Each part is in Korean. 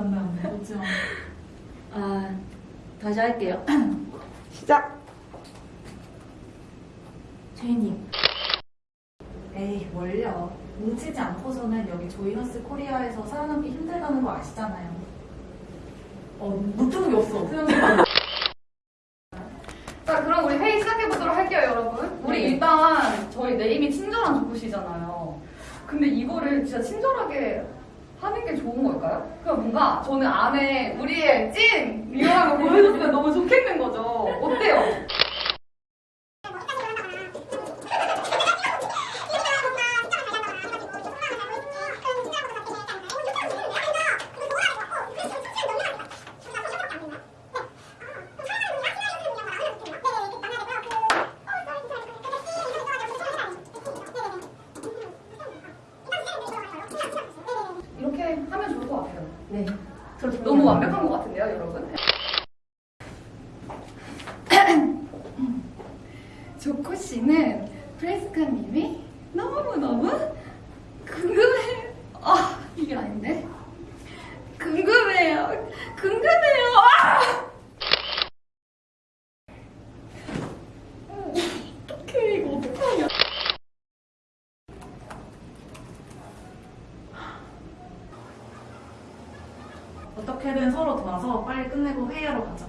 웃지 마. 아, 다시 할게요. 시작. 최희님. 에이 뭘요. 뭉치지 않고서는 여기 조이너스 코리아에서 살아남기 힘들다는 거 아시잖아요. 어, 못게 없어. 자, 그럼 우리 회의 시작해보도록 할게요, 여러분. 우리 네. 일단 저희 네임이 친절한 조구시잖아요. 근데 이거를 진짜 친절하게 하는 게 좋은 걸까요? 그럼 뭔가 저는 안에 우리의 찐 리얼한 거 보여줬으면 너무 좋겠는 거죠. 어때요? 이렇게 하면 좋을 네. 너무 완벽한 것 같은데요, 여러분? 조코 씨는 프레스카님이 너무너무 궁금해. 아, 이게 아닌데? 궁금해요. 궁금해요. 아! 어, 어떡해, 이거 어떡하냐. 어떻게든 서로 도와서 빨리 끝내고 회의하러 가자.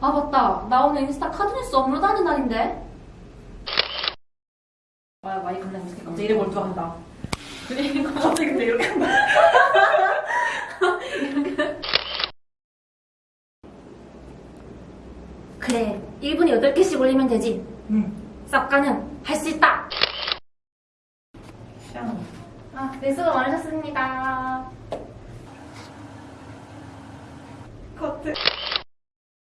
아, 맞다. 나 오늘 인스타 카드뉴스 업로드 하는 날인데. 아, 많이 걸렸는데. 갑자기 이래 몰두한다. 그리고 갑자기 근데 이렇게 한다. 그래. 1분에 8개씩 올리면 되지. 응. 쌉가는 할 수 있다. 시원해. 아, 네, 수고 많으셨습니다.